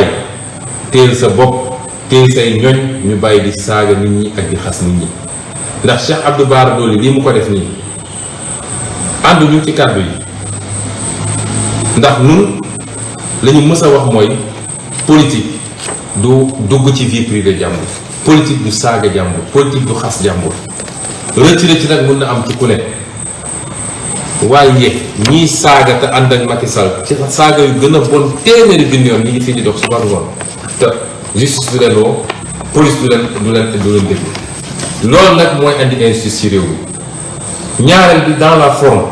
ay téel sa bopp téel say ñoñ ñu bàyyi di saaga nit ñi ak di xas nit ñi ndax Cheikh Abdou Bara Dolly lii mu ko def nii ànduñu ci kàddu yi ndax nun la ñu mës a wax mooy politique du dugg ci vie privée jàmbur politique du saaga jàmbur politique du xas jàmbur rëcc rëcc nag mun na am ci ku ne waaye ñii saaga te ànd ak Macky Sall ci saaga yu gën a bon téeméeri junni yoon ñi ngi fii di dox suba ngoon te justice du leen woo police du leen du leen du leen déglu loolu nag mooy andi injustice ci réew mi ñaareel bi dans la forme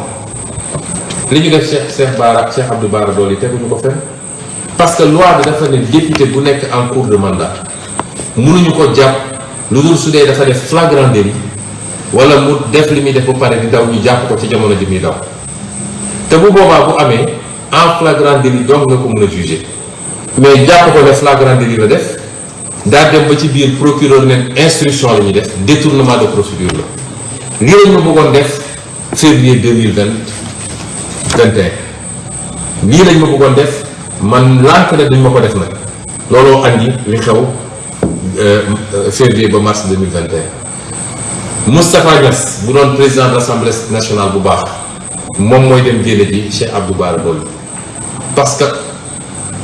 li ñu def Cheikh Cheikh Bara Cheikh Abdou Bara Dolly teguñu ko fenn parce que loi bi dafa ne député bu nekk en cours de mandat mënuñu ko jàpp lu dul su dee dafa def flagrant délit wala mu def li muy def ba pare di daw ñu jàpp ko ci jamono ji muy daw te bu boobaa bu amee en flagrant délit donc nga ko mën a juger mais jàpp ko ne flagrant délit la def daa dem ba ci biir procureur ne instruction la ñuy def détournement de procédure la lii lañ ma bëggoon def février 2021 lii lañ ma bëggoon def man lànk ne duñ ma ko def nag looloo andi li xew euh, euh, février ba mars 2021 Moustapha Niass bu doon président de l'Assemblée nationale bu baax moom mooy dem jële ji Cheikh Abdou Bara Dolly parce que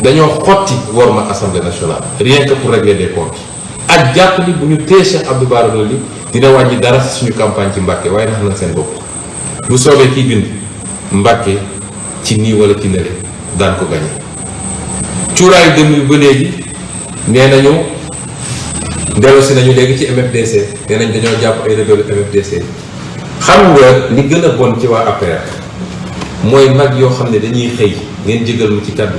dañoo xotti worma Assemblée nationale rien que pour régler des comptes ak jàpp ni bu ñu téye Cheikh Abdou Bara Dolly dina wàññi dara si suñu campagne ci Mbàkke waaye nax na seen bopp bu soobee kii bind Mbàkke ci nii wala ci nële daan ko gañe cuuraayu dem yu ba léegi nee nañu dellu si nañu léegi ci MFDC nee nañ dañoo jàpp ay rebelle MFDC xam nga li gën a bon ci waa APR mooy mag yoo xam ne dañuy xëy ngeen jégal mu ci kàddu